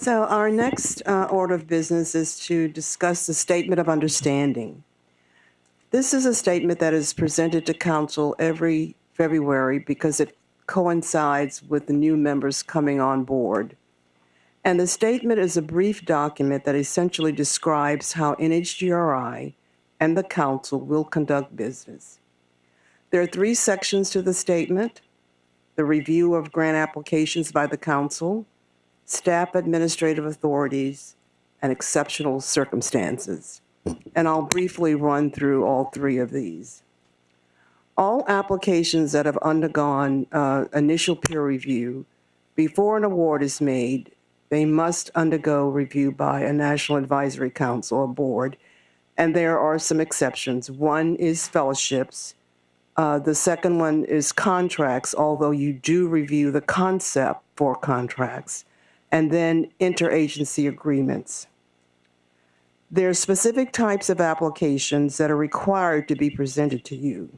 So our next uh, order of business is to discuss the Statement of Understanding. This is a statement that is presented to council every February because it coincides with the new members coming on board. And the statement is a brief document that essentially describes how NHGRI and the council will conduct business. There are three sections to the statement the review of grant applications by the council, staff administrative authorities, and exceptional circumstances. And I'll briefly run through all three of these. All applications that have undergone uh, initial peer review before an award is made, they must undergo review by a National Advisory Council, or board, and there are some exceptions. One is fellowships, uh, the second one is contracts, although you do review the concept for contracts, and then interagency agreements. There are specific types of applications that are required to be presented to you.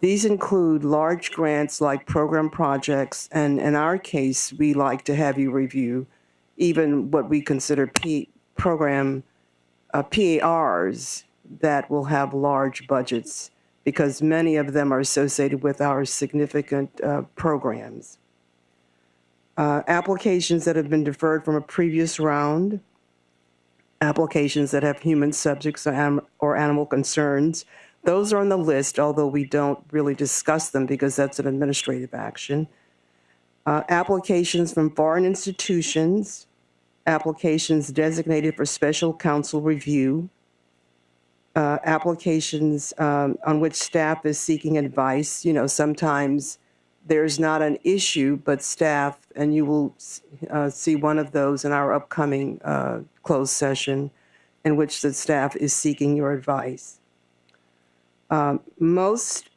These include large grants like program projects, and in our case, we like to have you review even what we consider P program uh, PARs that will have large budgets because many of them are associated with our significant uh, programs. Uh, applications that have been deferred from a previous round, applications that have human subjects or, anim or animal concerns, those are on the list, although we don't really discuss them because that's an administrative action. Uh, applications from foreign institutions, applications designated for special counsel review, uh, applications um, on which staff is seeking advice. You know, sometimes there's not an issue, but staff, and you will uh, see one of those in our upcoming uh, closed session in which the staff is seeking your advice. Um, most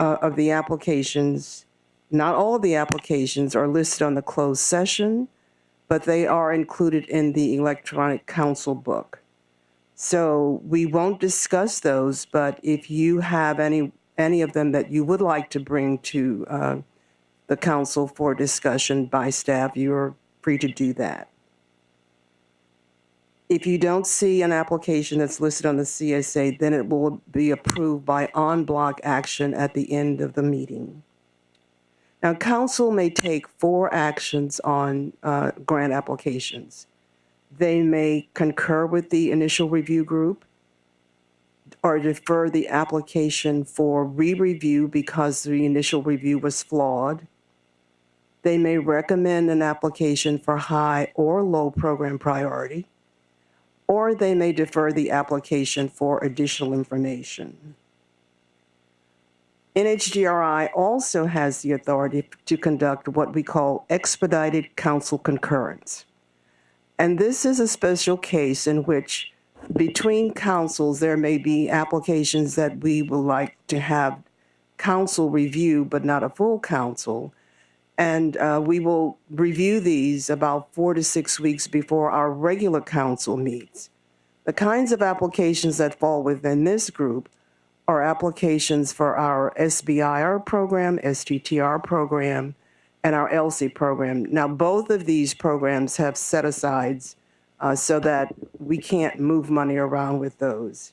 uh, of the applications, not all of the applications are listed on the closed session, but they are included in the electronic council book. So we won't discuss those, but if you have any any of them that you would like to bring to uh, the council for discussion by staff, you're free to do that. If you don't see an application that's listed on the CSA, then it will be approved by en-bloc action at the end of the meeting. Now, council may take four actions on uh, grant applications. They may concur with the initial review group or defer the application for re-review because the initial review was flawed. They may recommend an application for high or low program priority, or they may defer the application for additional information. NHGRI also has the authority to conduct what we call expedited council concurrence. And this is a special case in which between councils, there may be applications that we would like to have council review, but not a full council. And uh, we will review these about four to six weeks before our regular council meets. The kinds of applications that fall within this group are applications for our SBIR program, STTR program, and our ELSI program. Now, both of these programs have set asides uh, so that we can't move money around with those.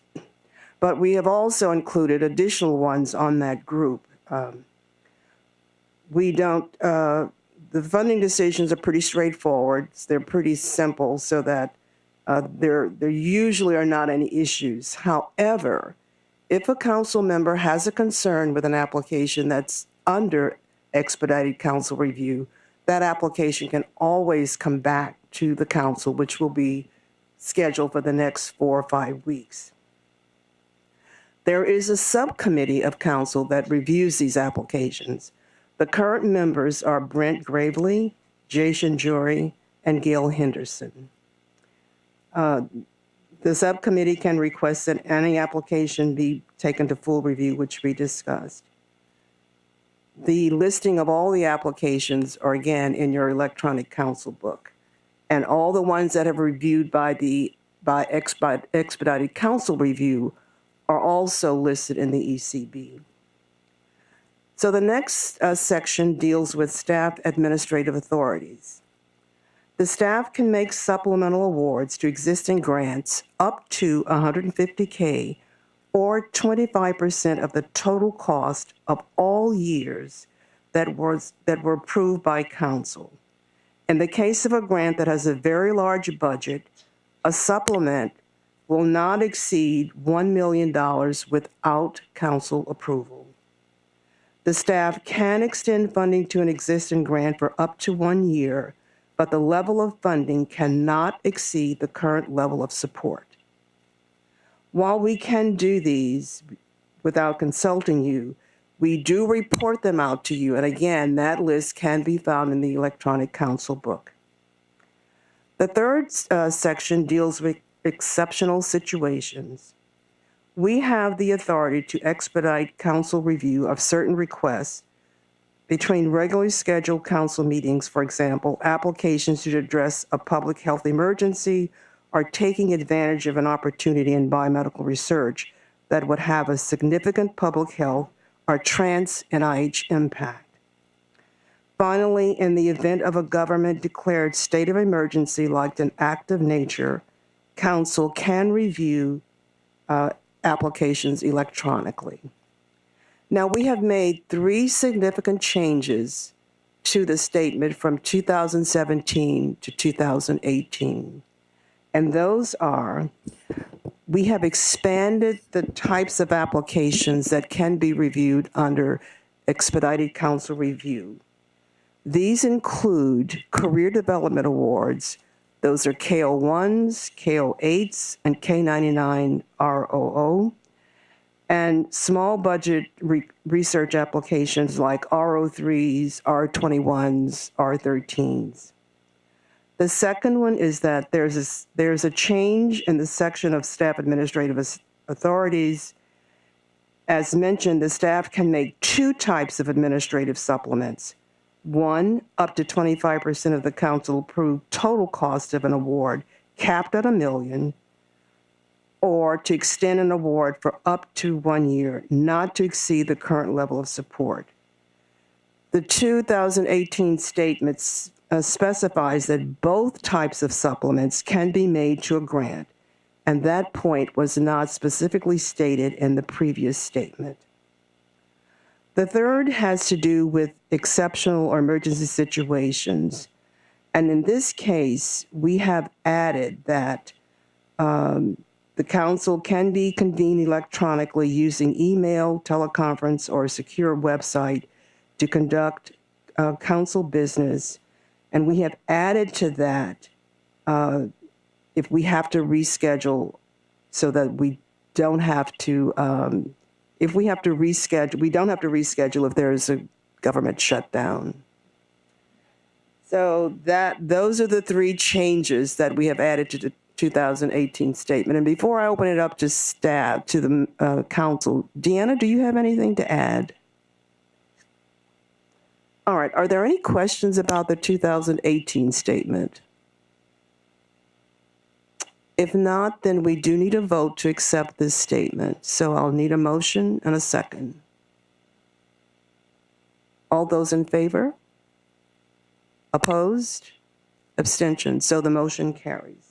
But we have also included additional ones on that group. Um, we don't, uh, the funding decisions are pretty straightforward. They're pretty simple so that uh, there, there usually are not any issues. However, if a council member has a concern with an application that's under expedited council review, that application can always come back to the council, which will be scheduled for the next four or five weeks. There is a subcommittee of council that reviews these applications. The current members are Brent Graveley, Jason Jury, and Gail Henderson. Uh, the subcommittee can request that any application be taken to full review, which we discussed. The listing of all the applications are again in your electronic council book. And all the ones that have reviewed by the by expedited council review are also listed in the ECB. So the next uh, section deals with staff administrative authorities. The staff can make supplemental awards to existing grants up to 150K or 25% of the total cost of all years that was, that were approved by council. In the case of a grant that has a very large budget, a supplement will not exceed $1 million without council approval. The staff can extend funding to an existing grant for up to one year, but the level of funding cannot exceed the current level of support. While we can do these without consulting you, we do report them out to you. And again, that list can be found in the electronic council book. The third uh, section deals with exceptional situations. We have the authority to expedite council review of certain requests between regularly scheduled council meetings, for example, applications to address a public health emergency or taking advantage of an opportunity in biomedical research that would have a significant public health or trans NIH impact. Finally, in the event of a government declared state of emergency like an act of nature, council can review uh, applications electronically. Now, we have made three significant changes to the statement from 2017 to 2018. And those are, we have expanded the types of applications that can be reviewed under expedited council review. These include career development awards. Those are K01s, K08s, and K99 R00. And small budget re research applications like R03s, R21s, R13s. The second one is that there's a, there's a change in the section of staff administrative authorities. As mentioned, the staff can make two types of administrative supplements. One, up to 25% of the council approved total cost of an award, capped at a million, or to extend an award for up to one year, not to exceed the current level of support. The 2018 statements uh, specifies that both types of supplements can be made to a grant, and that point was not specifically stated in the previous statement. The third has to do with exceptional or emergency situations. And in this case, we have added that um, the council can be convened electronically using email, teleconference, or a secure website to conduct uh, council business and we have added to that uh, if we have to reschedule so that we don't have to, um, if we have to reschedule, we don't have to reschedule if there's a government shutdown. So that those are the three changes that we have added to the 2018 statement. And before I open it up to staff, to the uh, council, Deanna, do you have anything to add? All right, are there any questions about the 2018 statement? If not, then we do need a vote to accept this statement. So I'll need a motion and a second. All those in favor? Opposed? Abstention. So the motion carries.